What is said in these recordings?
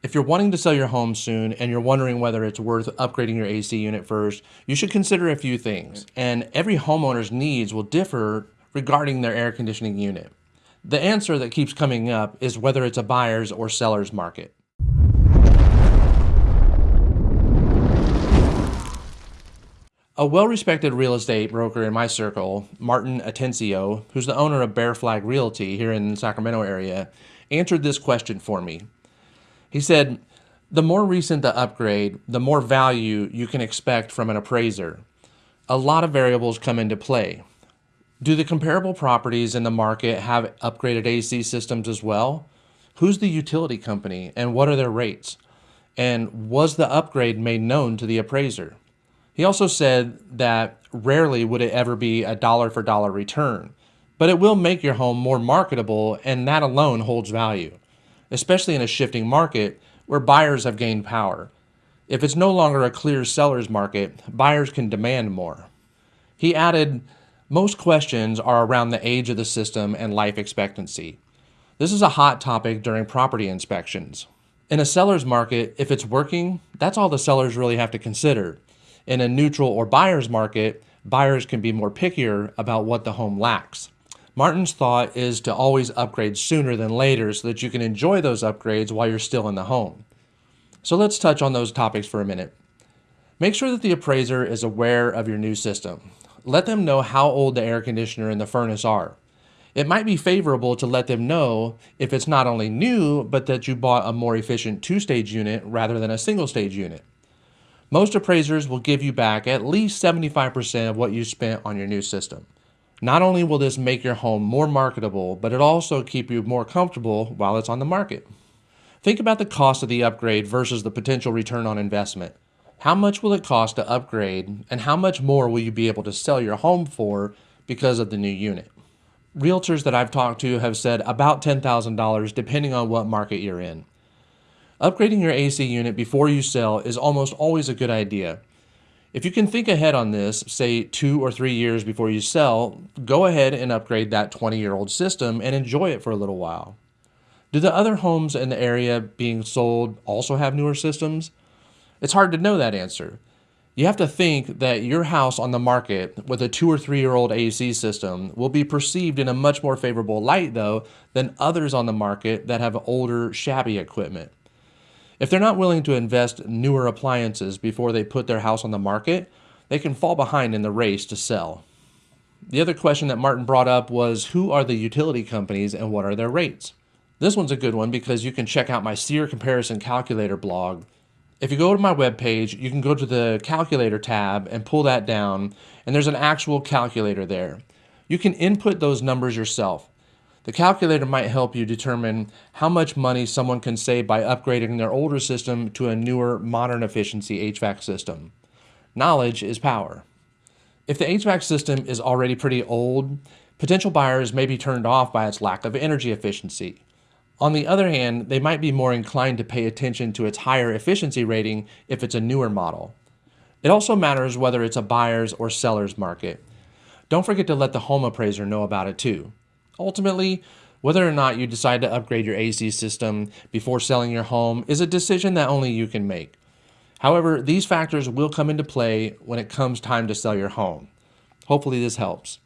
If you're wanting to sell your home soon and you're wondering whether it's worth upgrading your AC unit first, you should consider a few things. And every homeowner's needs will differ regarding their air conditioning unit. The answer that keeps coming up is whether it's a buyer's or seller's market. A well-respected real estate broker in my circle, Martin Atencio, who's the owner of Bear Flag Realty here in the Sacramento area, answered this question for me. He said, the more recent the upgrade, the more value you can expect from an appraiser. A lot of variables come into play. Do the comparable properties in the market have upgraded AC systems as well? Who's the utility company and what are their rates? And was the upgrade made known to the appraiser? He also said that rarely would it ever be a dollar for dollar return, but it will make your home more marketable and that alone holds value especially in a shifting market where buyers have gained power. If it's no longer a clear seller's market, buyers can demand more. He added, most questions are around the age of the system and life expectancy. This is a hot topic during property inspections. In a seller's market, if it's working, that's all the sellers really have to consider. In a neutral or buyer's market, buyers can be more pickier about what the home lacks. Martin's thought is to always upgrade sooner than later so that you can enjoy those upgrades while you're still in the home. So let's touch on those topics for a minute. Make sure that the appraiser is aware of your new system. Let them know how old the air conditioner and the furnace are. It might be favorable to let them know if it's not only new, but that you bought a more efficient two-stage unit rather than a single-stage unit. Most appraisers will give you back at least 75% of what you spent on your new system. Not only will this make your home more marketable, but it also keep you more comfortable while it's on the market. Think about the cost of the upgrade versus the potential return on investment. How much will it cost to upgrade and how much more will you be able to sell your home for because of the new unit? Realtors that I've talked to have said about $10,000 depending on what market you're in. Upgrading your AC unit before you sell is almost always a good idea. If you can think ahead on this, say two or three years before you sell, go ahead and upgrade that 20 year old system and enjoy it for a little while. Do the other homes in the area being sold also have newer systems? It's hard to know that answer. You have to think that your house on the market with a two or three year old AC system will be perceived in a much more favorable light, though, than others on the market that have older, shabby equipment. If they're not willing to invest newer appliances before they put their house on the market, they can fall behind in the race to sell. The other question that Martin brought up was who are the utility companies and what are their rates? This one's a good one because you can check out my SEER comparison calculator blog. If you go to my webpage, you can go to the calculator tab and pull that down, and there's an actual calculator there. You can input those numbers yourself. The calculator might help you determine how much money someone can save by upgrading their older system to a newer, modern efficiency HVAC system. Knowledge is power. If the HVAC system is already pretty old, potential buyers may be turned off by its lack of energy efficiency. On the other hand, they might be more inclined to pay attention to its higher efficiency rating if it's a newer model. It also matters whether it's a buyer's or seller's market. Don't forget to let the home appraiser know about it too. Ultimately, whether or not you decide to upgrade your AC system before selling your home is a decision that only you can make. However, these factors will come into play when it comes time to sell your home. Hopefully this helps.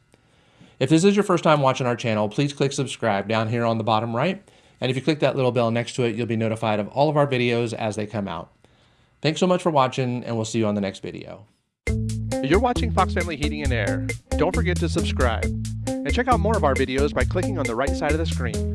If this is your first time watching our channel, please click subscribe down here on the bottom right. And if you click that little bell next to it, you'll be notified of all of our videos as they come out. Thanks so much for watching, and we'll see you on the next video. You're watching Fox Family Heating and Air. Don't forget to subscribe. And check out more of our videos by clicking on the right side of the screen.